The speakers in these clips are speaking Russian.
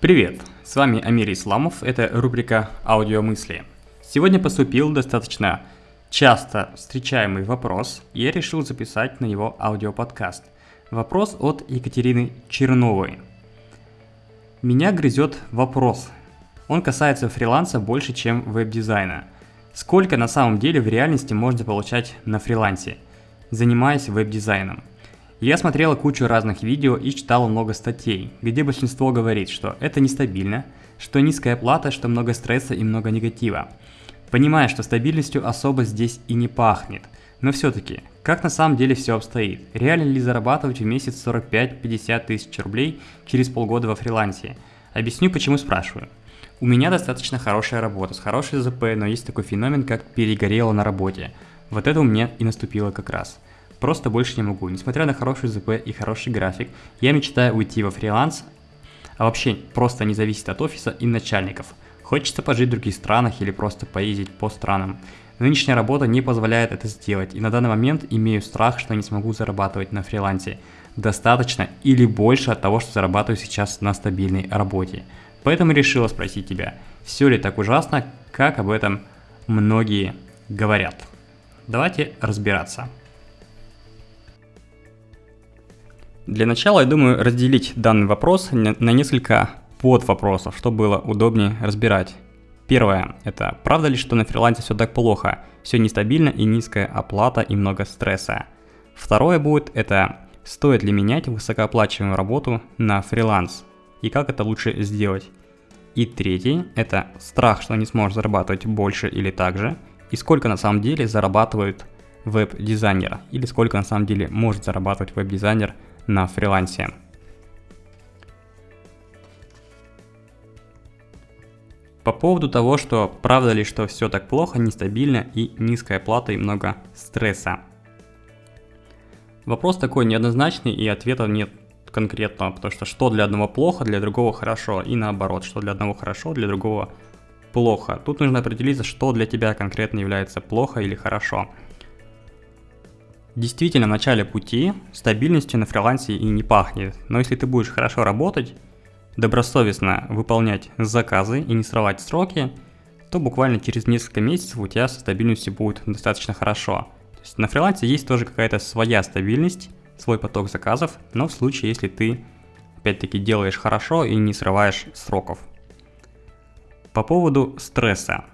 Привет, с вами Амир Исламов, это рубрика «Аудиомысли». Сегодня поступил достаточно часто встречаемый вопрос, и я решил записать на него аудиоподкаст. Вопрос от Екатерины Черновой. Меня грызет вопрос. Он касается фриланса больше, чем веб-дизайна. Сколько на самом деле в реальности можно получать на фрилансе, занимаясь веб-дизайном? Я смотрела кучу разных видео и читала много статей, где большинство говорит, что это нестабильно, что низкая плата, что много стресса и много негатива. Понимая, что стабильностью особо здесь и не пахнет. Но все-таки, как на самом деле все обстоит? Реально ли зарабатывать в месяц 45-50 тысяч рублей через полгода во фрилансе? Объясню, почему спрашиваю. У меня достаточно хорошая работа, с хорошей ЗП, но есть такой феномен, как перегорело на работе. Вот это у меня и наступило как раз. Просто больше не могу. Несмотря на хороший ЗП и хороший график, я мечтаю уйти во фриланс, а вообще просто не зависит от офиса и начальников. Хочется пожить в других странах или просто поездить по странам. Нынешняя работа не позволяет это сделать, и на данный момент имею страх, что не смогу зарабатывать на фрилансе достаточно или больше от того, что зарабатываю сейчас на стабильной работе. Поэтому решила спросить тебя, все ли так ужасно, как об этом многие говорят. Давайте разбираться. Для начала, я думаю, разделить данный вопрос на несколько подвопросов, чтобы было удобнее разбирать. Первое – это правда ли, что на фрилансе все так плохо, все нестабильно и низкая оплата и много стресса. Второе будет – это стоит ли менять высокооплачиваемую работу на фриланс и как это лучше сделать. И третий – это страх, что не сможешь зарабатывать больше или так же, и сколько на самом деле зарабатывает веб-дизайнер, или сколько на самом деле может зарабатывать веб-дизайнер – на фрилансе. По поводу того, что правда ли, что все так плохо, нестабильно и низкая плата и много стресса. Вопрос такой неоднозначный и ответа нет конкретного, потому что что для одного плохо, для другого хорошо, и наоборот, что для одного хорошо, для другого плохо. Тут нужно определиться, что для тебя конкретно является плохо или хорошо. Действительно, в начале пути стабильностью на фрилансе и не пахнет, но если ты будешь хорошо работать, добросовестно выполнять заказы и не срывать сроки, то буквально через несколько месяцев у тебя со стабильностью будет достаточно хорошо. То есть на фрилансе есть тоже какая-то своя стабильность, свой поток заказов, но в случае, если ты опять-таки делаешь хорошо и не срываешь сроков. По поводу стресса.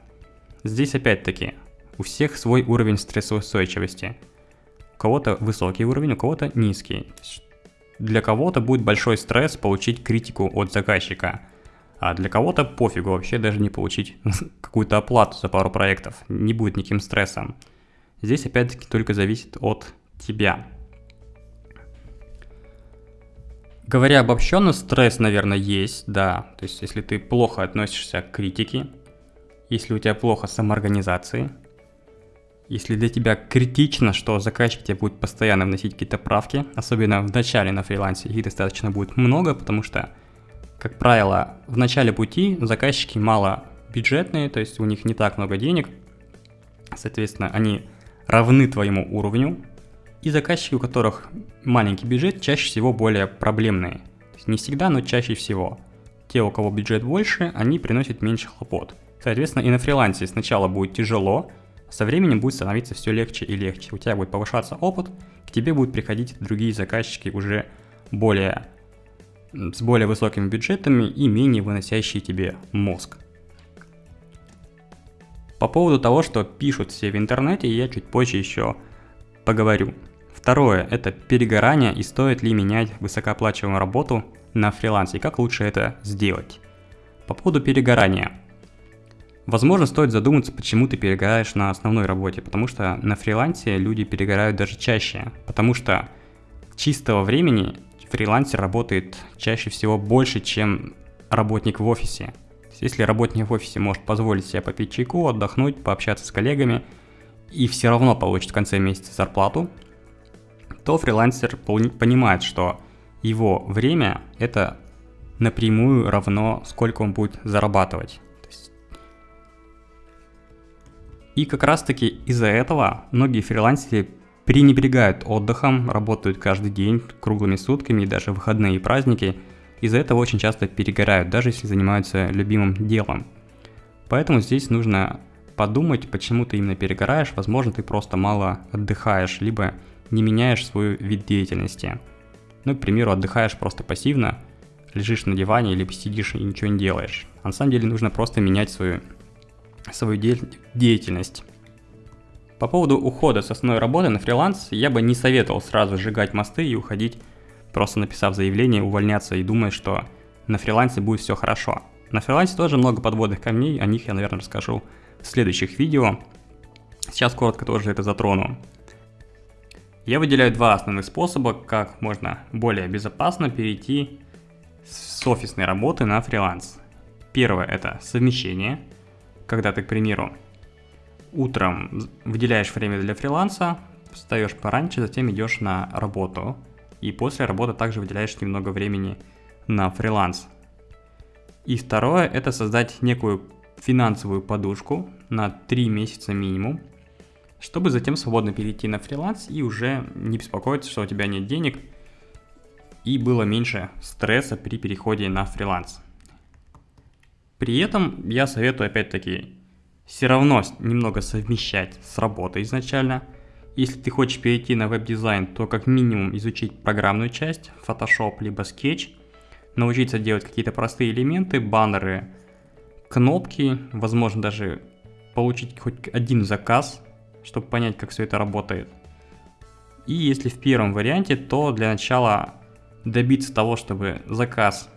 Здесь опять-таки у всех свой уровень стрессоустойчивости – у кого-то высокий уровень, у кого-то низкий. Для кого-то будет большой стресс получить критику от заказчика, а для кого-то пофигу вообще даже не получить какую-то оплату за пару проектов, не будет никаким стрессом. Здесь опять-таки только зависит от тебя. Говоря обобщенно, стресс, наверное, есть, да. То есть, если ты плохо относишься к критике, если у тебя плохо самоорганизации, если для тебя критично, что заказчик тебе будет постоянно вносить какие-то правки, особенно в начале на фрилансе, их достаточно будет много, потому что, как правило, в начале пути заказчики мало бюджетные, то есть у них не так много денег, соответственно, они равны твоему уровню, и заказчики, у которых маленький бюджет, чаще всего более проблемные. Не всегда, но чаще всего. Те, у кого бюджет больше, они приносят меньше хлопот. Соответственно, и на фрилансе сначала будет тяжело, со временем будет становиться все легче и легче. У тебя будет повышаться опыт, к тебе будут приходить другие заказчики уже более с более высокими бюджетами и менее выносящие тебе мозг. По поводу того, что пишут все в интернете, я чуть позже еще поговорю. Второе – это перегорание и стоит ли менять высокооплачиваемую работу на фрилансе и как лучше это сделать. По поводу перегорания – Возможно, стоит задуматься, почему ты перегораешь на основной работе, потому что на фрилансе люди перегорают даже чаще, потому что чистого времени фрилансер работает чаще всего больше, чем работник в офисе. Если работник в офисе может позволить себе попить чайку, отдохнуть, пообщаться с коллегами и все равно получит в конце месяца зарплату, то фрилансер понимает, что его время это напрямую равно сколько он будет зарабатывать. И как раз таки из-за этого многие фрилансеры пренебрегают отдыхом, работают каждый день, круглыми сутками, и даже выходные и праздники из-за этого очень часто перегорают, даже если занимаются любимым делом. Поэтому здесь нужно подумать, почему ты именно перегораешь. Возможно, ты просто мало отдыхаешь, либо не меняешь свой вид деятельности. Ну, к примеру, отдыхаешь просто пассивно, лежишь на диване или сидишь и ничего не делаешь. А на самом деле нужно просто менять свою, свою де- деятельность. По поводу ухода с основной работы на фриланс, я бы не советовал сразу сжигать мосты и уходить, просто написав заявление, увольняться и думая, что на фрилансе будет все хорошо. На фрилансе тоже много подводных камней, о них я, наверное, расскажу в следующих видео. Сейчас коротко тоже это затрону. Я выделяю два основных способа, как можно более безопасно перейти с офисной работы на фриланс. Первое это совмещение, когда ты, к примеру, утром выделяешь время для фриланса, встаешь пораньше, затем идешь на работу, и после работы также выделяешь немного времени на фриланс. И второе это создать некую финансовую подушку на 3 месяца минимум, чтобы затем свободно перейти на фриланс и уже не беспокоиться, что у тебя нет денег, и было меньше стресса при переходе на фриланс. При этом я советую опять-таки все равно немного совмещать с работой изначально. Если ты хочешь перейти на веб-дизайн, то как минимум изучить программную часть, Photoshop либо Sketch, научиться делать какие-то простые элементы, баннеры, кнопки, возможно даже получить хоть один заказ, чтобы понять, как все это работает. И если в первом варианте, то для начала добиться того, чтобы заказ,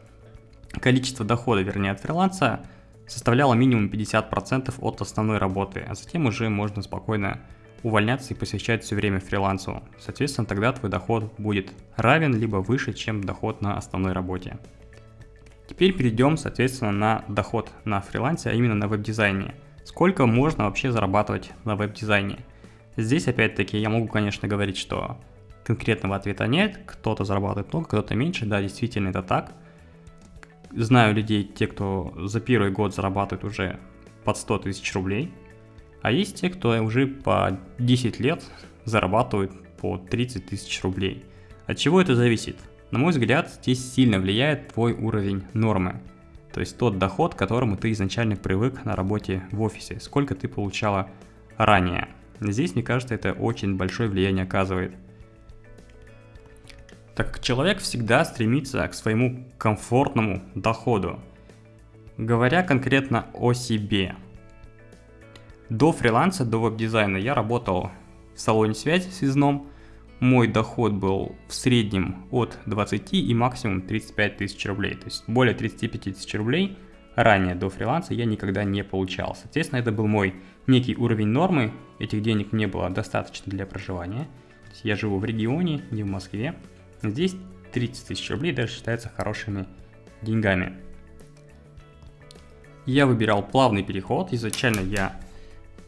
количество дохода, вернее, от фриланса составляло минимум 50% от основной работы, а затем уже можно спокойно увольняться и посвящать все время фрилансу. Соответственно, тогда твой доход будет равен либо выше, чем доход на основной работе. Теперь перейдем, соответственно, на доход на фрилансе, а именно на веб-дизайне. Сколько можно вообще зарабатывать на веб-дизайне? Здесь, опять-таки, я могу, конечно, говорить, что конкретного ответа нет, кто-то зарабатывает много, кто-то меньше, да, действительно это так. Знаю людей, те, кто за первый год зарабатывает уже под 100 тысяч рублей, а есть те, кто уже по 10 лет зарабатывает по 30 тысяч рублей. От чего это зависит? На мой взгляд, здесь сильно влияет твой уровень нормы. То есть тот доход, к которому ты изначально привык на работе в офисе, сколько ты получала ранее. Здесь, мне кажется, это очень большое влияние оказывает – так как человек всегда стремится к своему комфортному доходу. Говоря конкретно о себе. До фриланса, до веб-дизайна я работал в салоне связи связном. Мой доход был в среднем от 20 и максимум 35 тысяч рублей. То есть более 35 тысяч рублей ранее до фриланса я никогда не получал. Соответственно, это был мой некий уровень нормы. Этих денег мне было достаточно для проживания. Я живу в регионе, не в Москве. Здесь 30 тысяч рублей даже считается хорошими деньгами. Я выбирал плавный переход. Изначально я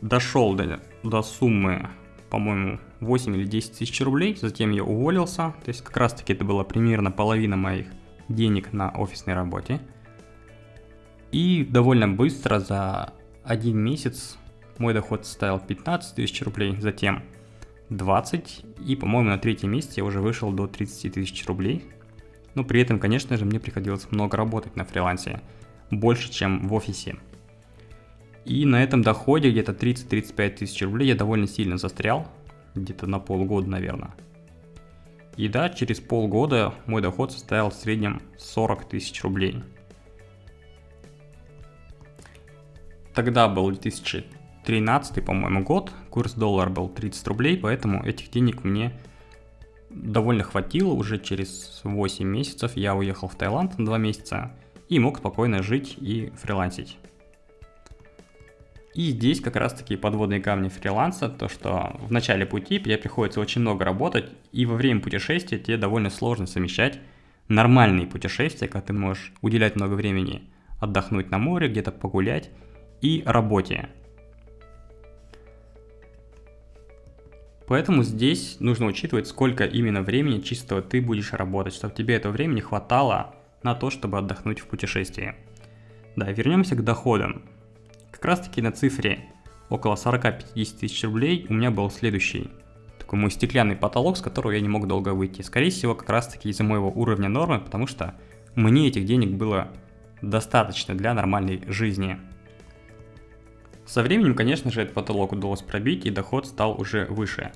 дошел до, до суммы, по-моему, 8 или 10 тысяч рублей. Затем я уволился. То есть как раз таки это была примерно половина моих денег на офисной работе. И довольно быстро за один месяц мой доход составил 15 тысяч рублей. Затем 20, и, по-моему, на третьем месте я уже вышел до 30 тысяч рублей. Но при этом, конечно же, мне приходилось много работать на фрилансе, больше, чем в офисе. И на этом доходе где-то 30-35 тысяч рублей я довольно сильно застрял, где-то на полгода, наверное. И да, через полгода мой доход составил в среднем 40 тысяч рублей. Тогда был 2000 13 по-моему, год, курс доллара был 30 рублей, поэтому этих денег мне довольно хватило. Уже через 8 месяцев я уехал в Таиланд на 2 месяца и мог спокойно жить и фрилансить. И здесь как раз таки подводные камни фриланса, то что в начале пути тебе приходится очень много работать, и во время путешествия тебе довольно сложно совмещать нормальные путешествия, когда ты можешь уделять много времени отдохнуть на море, где-то погулять, и работе. Поэтому здесь нужно учитывать, сколько именно времени чистого ты будешь работать, чтобы тебе этого времени хватало на то, чтобы отдохнуть в путешествии. Да, вернемся к доходам. Как раз таки на цифре около 40-50 тысяч рублей у меня был следующий такой мой стеклянный потолок, с которого я не мог долго выйти. Скорее всего, как раз таки из-за моего уровня нормы, потому что мне этих денег было достаточно для нормальной жизни. Со временем, конечно же, этот потолок удалось пробить, и доход стал уже выше.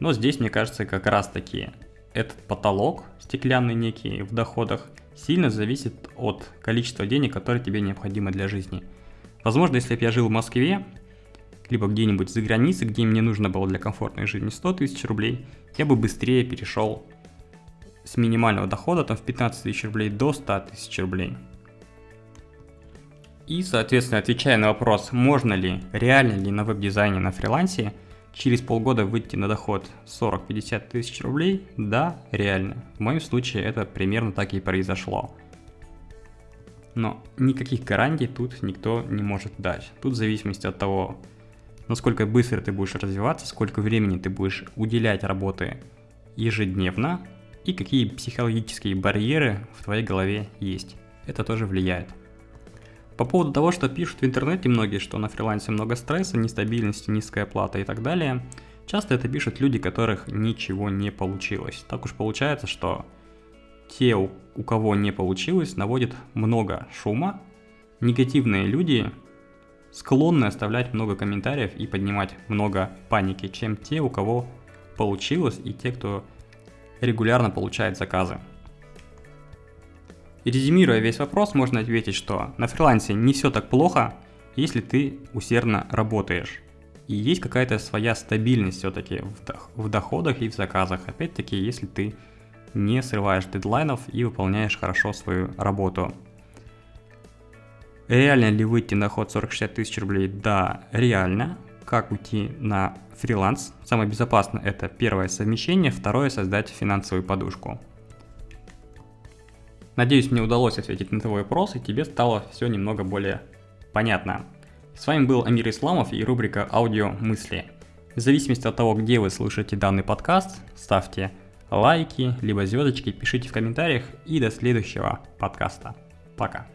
Но здесь, мне кажется, как раз таки этот потолок, стеклянный некий в доходах, сильно зависит от количества денег, которые тебе необходимо для жизни. Возможно, если бы я жил в Москве, либо где-нибудь за границей, где мне нужно было для комфортной жизни 100 тысяч рублей, я бы быстрее перешел с минимального дохода там в 15 тысяч рублей до 100 тысяч рублей. И, соответственно, отвечая на вопрос, можно ли, реально ли на веб-дизайне на фрилансе через полгода выйти на доход 40-50 тысяч рублей, да, реально. В моем случае это примерно так и произошло. Но никаких гарантий тут никто не может дать. Тут в зависимости от того, насколько быстро ты будешь развиваться, сколько времени ты будешь уделять работе ежедневно и какие психологические барьеры в твоей голове есть. Это тоже влияет. По поводу того, что пишут в интернете многие, что на фрилансе много стресса, нестабильности, низкая плата и так далее, часто это пишут люди, которых ничего не получилось. Так уж получается, что те, у, кого не получилось, наводят много шума. Негативные люди склонны оставлять много комментариев и поднимать много паники, чем те, у кого получилось, и те, кто регулярно получает заказы. Резюмируя весь вопрос, можно ответить, что на фрилансе не все так плохо, если ты усердно работаешь. И есть какая-то своя стабильность все-таки в доходах и в заказах. Опять-таки, если ты не срываешь дедлайнов и выполняешь хорошо свою работу. Реально ли выйти на ход 40-60 тысяч рублей? Да, реально. Как уйти на фриланс? Самое безопасное это первое совмещение, второе создать финансовую подушку. Надеюсь, мне удалось ответить на твой вопрос, и тебе стало все немного более понятно. С вами был Амир Исламов и рубрика «Аудио мысли». В зависимости от того, где вы слышите данный подкаст, ставьте лайки, либо звездочки, пишите в комментариях и до следующего подкаста. Пока.